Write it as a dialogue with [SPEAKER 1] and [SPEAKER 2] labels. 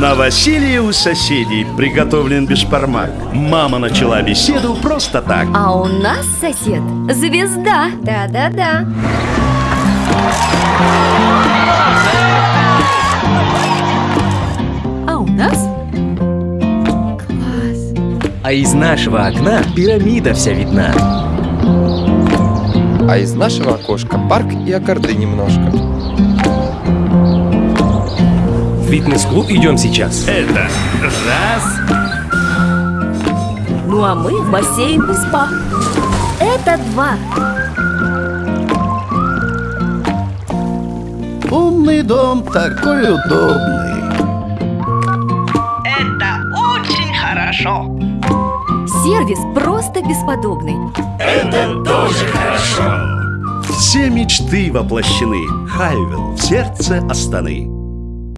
[SPEAKER 1] Новоселье у соседей приготовлен бешпармак. Мама начала беседу просто так.
[SPEAKER 2] А у нас сосед звезда.
[SPEAKER 3] Да-да-да.
[SPEAKER 2] А у нас?
[SPEAKER 4] А из нашего окна пирамида вся видна.
[SPEAKER 5] А из нашего окошка парк и аккорды немножко.
[SPEAKER 4] В фитнес-клуб. Идем сейчас.
[SPEAKER 1] Это раз.
[SPEAKER 2] Ну а мы в бассейн и спа. Это два.
[SPEAKER 1] Умный дом такой удобный.
[SPEAKER 6] Это очень хорошо.
[SPEAKER 2] Сервис просто бесподобный.
[SPEAKER 1] Все мечты воплощены. Хайвел в сердце Астаны